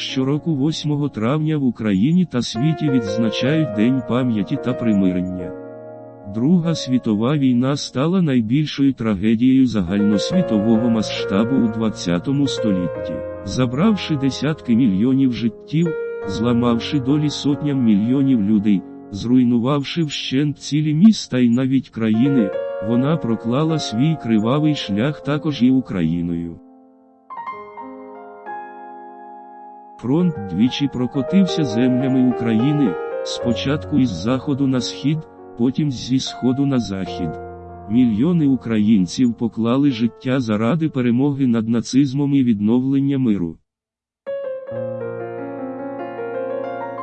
Щороку 8 травня в Україні та світі відзначають День пам'яті та примирення. Друга світова війна стала найбільшою трагедією загальносвітового масштабу у ХХ столітті, забравши десятки мільйонів життів, зламавши долі сотням мільйонів людей, зруйнувавши вщент цілі міста і навіть країни, вона проклала свій кривавий шлях також і Україною. Фронт двічі прокотився землями України, спочатку із заходу на схід, потім зі сходу на захід. Мільйони українців поклали життя заради перемоги над нацизмом і відновлення миру.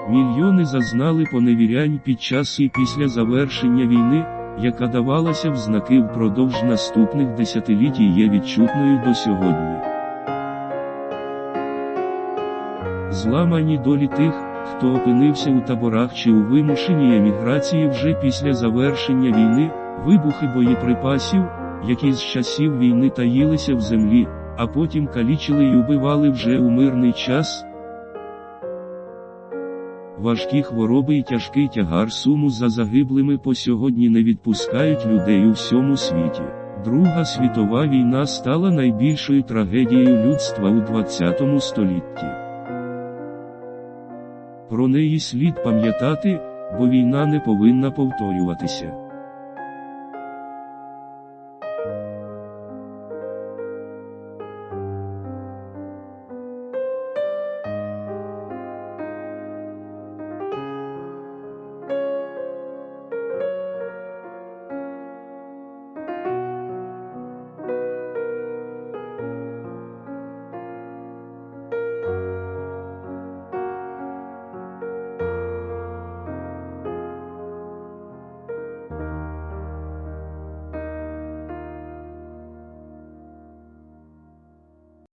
Мільйони зазнали поневірянь під час і після завершення війни, яка давалася в знаки впродовж наступних десятиліть і є відчутною до сьогодні. Зламані долі тих, хто опинився у таборах чи у вимушеній еміграції вже після завершення війни, вибухи боєприпасів, які з часів війни таїлися в землі, а потім калічили й убивали вже у мирний час. Важкі хвороби і тяжкий тягар суму за загиблими по сьогодні не відпускають людей у всьому світі. Друга світова війна стала найбільшою трагедією людства у ХХ столітті. Про неї слід пам'ятати, бо війна не повинна повторюватися.